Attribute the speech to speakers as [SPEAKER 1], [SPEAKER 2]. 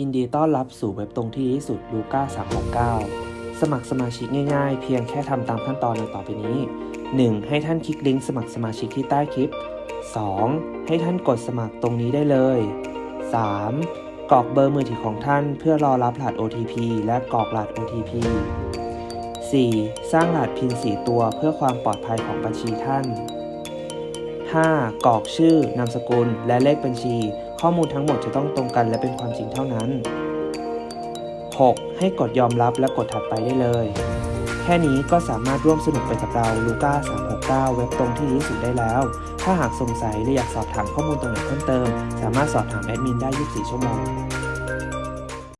[SPEAKER 1] ยินดีต้อนรับสู่เว็บตรงที่ดีที่สุดลูก้า369 สมัครสมาชิกง่ายๆ เพียงแค่ทำตามขั้นตอนดังต่อไปนี้ 1. ให้ท่านคลิกลิงก์สมัครสมาชิกที่ใต้คลิป 2. ให้ท่านกดสมัครตรงนี้ได้เลย 3. กรอกเบอร์มือถือของท่านเพื่อรอรับรหัส OTP และกรอกรหัส OTP 4. สร้างรหัสพิน4ตัวเพื่อความปลอดภัยของบัญชีท่าน 5. กรอกชื่อนามสกุลและเลขบัญชี ข้อมูลทั้งหมดจะต้องตรงกันและเป็นความจริงเท่านั้น 6. ให้กดยอมรับและกดถัดไปได้เลย แค่นี้ก็สามารถร่วมสนุกไปกับเราลูก้า369 เว็บตรงที่ดีที่สุดได้แล้ว ถ้าหากสงสัยหรืออยากสอบถามข้อมูลตรงไหนเพิ่มเติม สามารถสอบถามแอดมินได้ 24 ชั่วโมง